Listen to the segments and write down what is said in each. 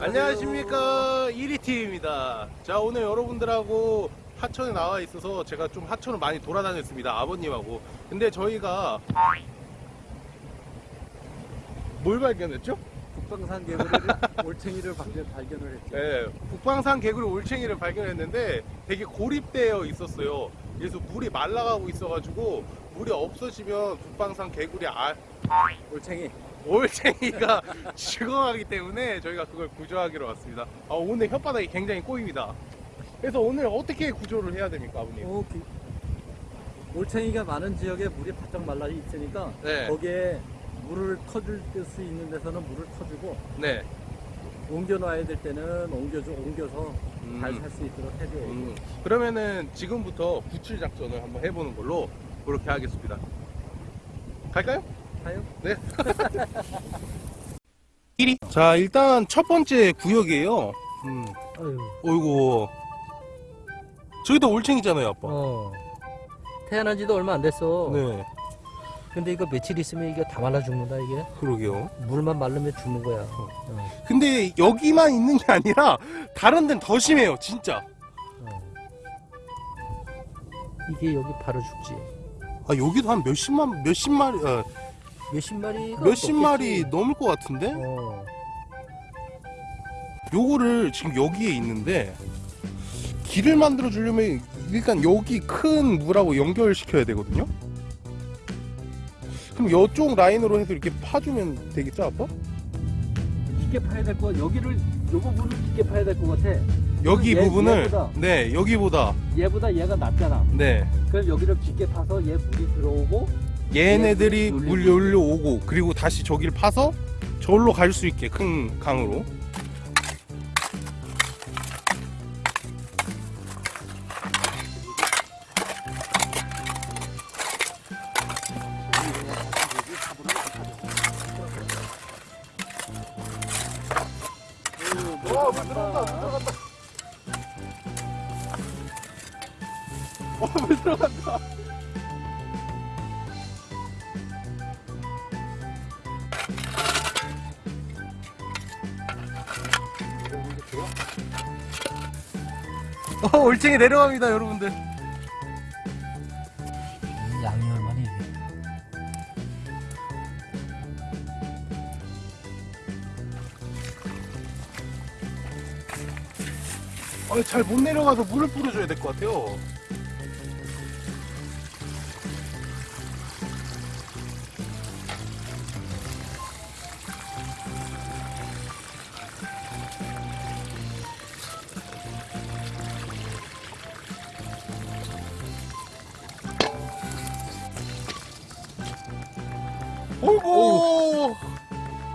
안녕하십니까 1위팀입니다 자 오늘 여러분들하고 하천에 나와 있어서 제가 좀 하천을 많이 돌아다녔습니다 아버님하고 근데 저희가 뭘 발견했죠? 북방산 개구리를 올챙이를 발견, 발견을 했죠. 네, 북방산 개구리 올챙이를 발견했는데 되게 고립되어 있었어요 그래서 물이 말라가고 있어가지고 물이 없어지면 북방산 개구리 알, 올챙이. 올챙이가 죽어가기 때문에 저희가 그걸 구조하기로 왔습니다. 아, 오늘 혓바닥이 굉장히 꼬입니다. 그래서 오늘 어떻게 구조를 해야 됩니까, 아버님? 어, 기- 올챙이가 많은 지역에 물이 바짝 말라 있으니까 네. 거기에 물을 터줄 수 있는 데서는 물을 터주고 네. 옮겨놔야 될 때는 옮겨줘 옮겨서 음. 잘살 수 있도록 해줘야죠. 음, 그러면은 지금부터 구출 작전을 한번 해보는 걸로 그렇게 하겠습니다. 갈까요? 가요? 네. 1위. 자, 일단 첫 번째 구역이에요. 음. 아유, 어이구. 저기도 올챙이잖아요, 아빠. 어. 태어난 지도 얼마 안 됐어. 네. 근데 이거 며칠 있으면 이게 다 말라 죽는다 이게. 그러게요. 물만 마르면 죽는 거야. 어. 근데 여기만 있는 게 아니라 다른 데는 더 심해요, 진짜. 어. 이게 여기 바로 죽지. 아 여기도 한 몇십만 몇십 마리 어, 몇십 마리가 몇십. 마리 넘을 것 같은데 어. 요거를 지금 여기에 있는데 길을 만들어 주려면 일단 여기 큰 물하고 연결시켜야 되거든요 그럼 이쪽 라인으로 해서 이렇게 파주면 되겠죠 아빠? 깊게 파야 될 거. 여기를 요 부분을 깊게 파야 될 것 같아. 여기 얘- 부분을 얘보다. 네 여기보다 얘보다 얘가 낮잖아. 네 그럼 여기를 깊게 파서 얘 물이 들어오고 얘네들이 얘물 물리고. 열려 오고 그리고 다시 저기를 파서 저기로 갈 수 있게 큰 강으로 와, 물 들어간다, 물 들어간다. 어, 올챙이 내려갑니다, 여러분들. 이 양이 얼마나 이게. 아, 잘 못 내려가서 물을 뿌려줘야 될 것 같아요. 어이구!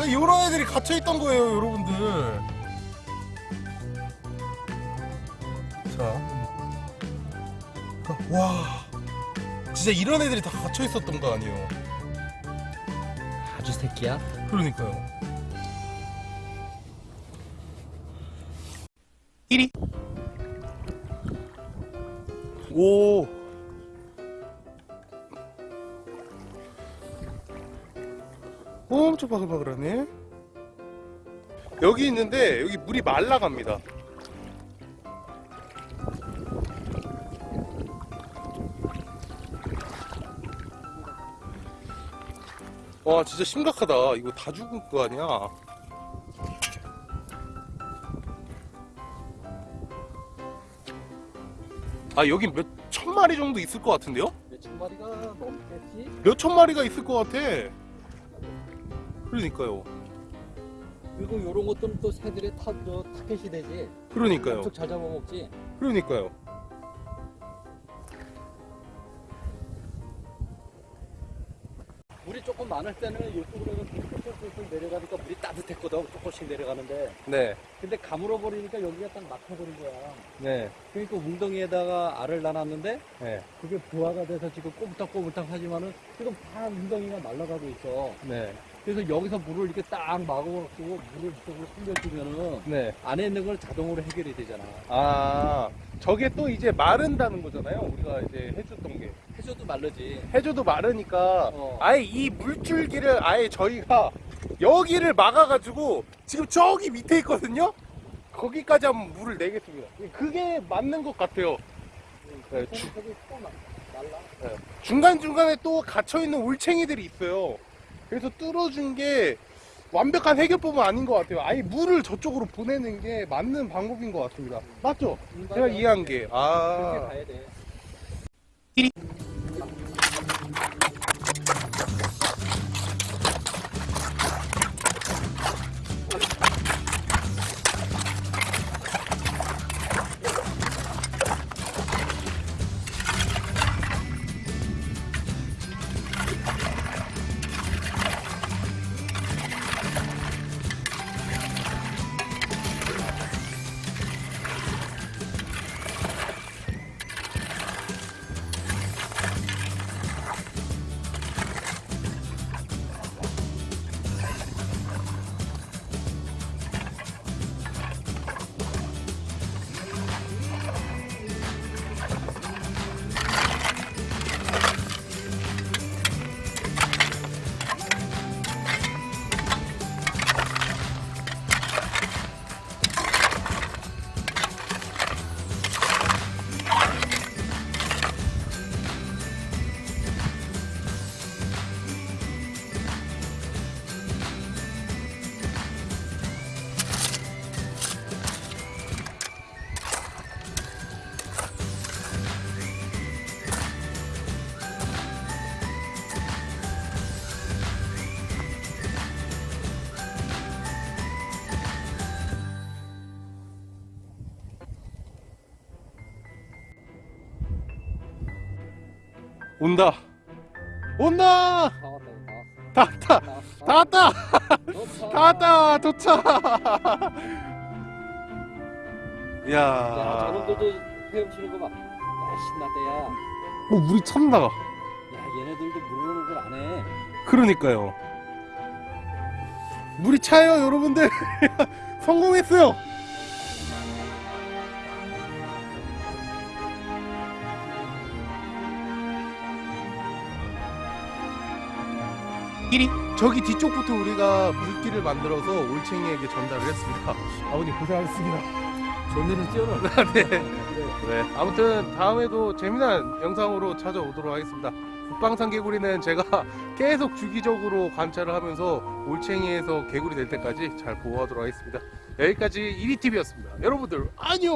이런 애들이 갇혀있던 거예요, 여러분들. 자. 와. 진짜 이런 애들이 다 갇혀 있었던 거 아니에요. 아주 새끼야. 그러니까요. 1위. 오. 엄청 바글바글하네. 여기 있는데 여기 물이 말라갑니다. 와 진짜 심각하다 이거 다 죽은 거 아니야 아 여기 몇 천 마리 정도 있을 것 같은데요? 몇 천 마리가 넘겠지? 몇 천 마리가 있을 것 같아 그러니까요 그리고 요런 것들은 또 새들의 타, 저, 타켓이 되지. 그러니까요 엄청 잘 잡아먹지. 그러니까요 물이 조금 많을 때는 이쪽으로 뚫뚫뚫 내려가니까 물이 따뜻했거든. 조금씩 내려가는데. 네 근데 가물어 버리니까 여기가 딱 막혀버린 거야. 네, 그러니까 웅덩이에다가 알을 놔놨는데 네, 그게 부화가 돼서 지금 꼬물딱꼬물딱 하지만은 지금 다 웅덩이가 말라가고 있어. 네, 그래서 여기서 물을 이렇게 딱 막아갖고 물을 이쪽으로 숨겨주면은 네. 안에 있는 걸 자동으로 해결이 되잖아. 아 저게 또 이제 마른다는 거잖아요 우리가 이제 해줬던 게 해줘도 말르지. 해줘도 마르니까 어. 아예 이 물줄기를 아예 저희가 여기를 막아가지고 지금 저기 밑에 있거든요. 거기까지 한번 물을 내겠습니다. 그게 맞는 것 같아요. 네, 주- 또 막- 말라. 중간중간에 또 갇혀있는 올챙이들이 있어요. 그래서 뚫어준 게 완벽한 해결법은 아닌 것 같아요. 아예 물을 저쪽으로 보내는 게 맞는 방법인 것 같습니다. 맞죠? 제가 이해한 게. 그렇게 아. 온다. 온다! 다 왔다. 다 왔다! 다다 왔다! 다 왔다! 도착! 야, 야 저놈들도 헤엄치는 거 봐. 야, 신났다, 야. 어, 물이 찼나가. 야, 얘네들도 물어오는 걸 안 해. 그러니까요. 물이 차요, 여러분들. 성공했어요. 길이 저기 뒤쪽부터 우리가 물길을 만들어서 올챙이에게 전달을 했습니다. 아버님 고생하셨습니다. 존내는 뛰어놀. 네. 네. 아무튼 다음에도 재미난 영상으로 찾아오도록 하겠습니다. 북방산 개구리는 제가 계속 주기적으로 관찰을 하면서 올챙이에서 개구리 될 때까지 잘 보호하도록 하겠습니다. 여기까지 이리TV였습니다. 여러분들 안녕!